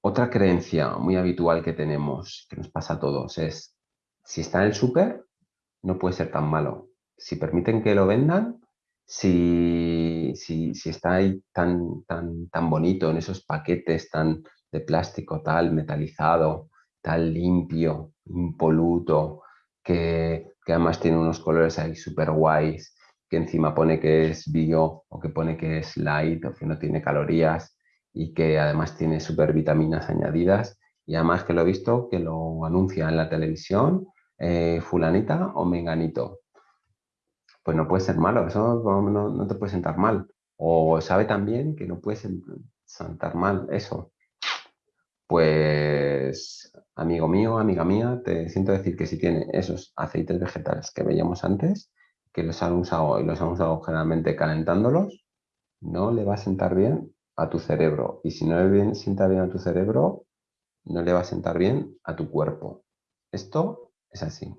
Otra creencia muy habitual que tenemos, que nos pasa a todos, es si está en el súper, no puede ser tan malo. Si permiten que lo vendan, si, si, está ahí tan, tan, tan bonito en esos paquetes tan de plástico tal metalizado, tal limpio, impoluto, que, que además tiene unos colores ahí súper guays, que encima pone que es bio o que pone que es light o que no tiene calorías y que además tiene super vitaminas añadidas y además que lo he visto que lo anuncia en la televisión eh, fulanita o menganito. Pues no puede ser malo, eso no, te puede sentar mal. O sabe también que no puede sentar mal eso. Pues, amigo mío, amiga mía, te siento decir que si tiene esos aceites vegetales que veíamos antes, que los han usado y los han usado generalmente calentándolos, no le va a sentar bien a tu cerebro. Y si no le sienta bien a tu cerebro, no le va a sentar bien a tu cuerpo. Esto es así.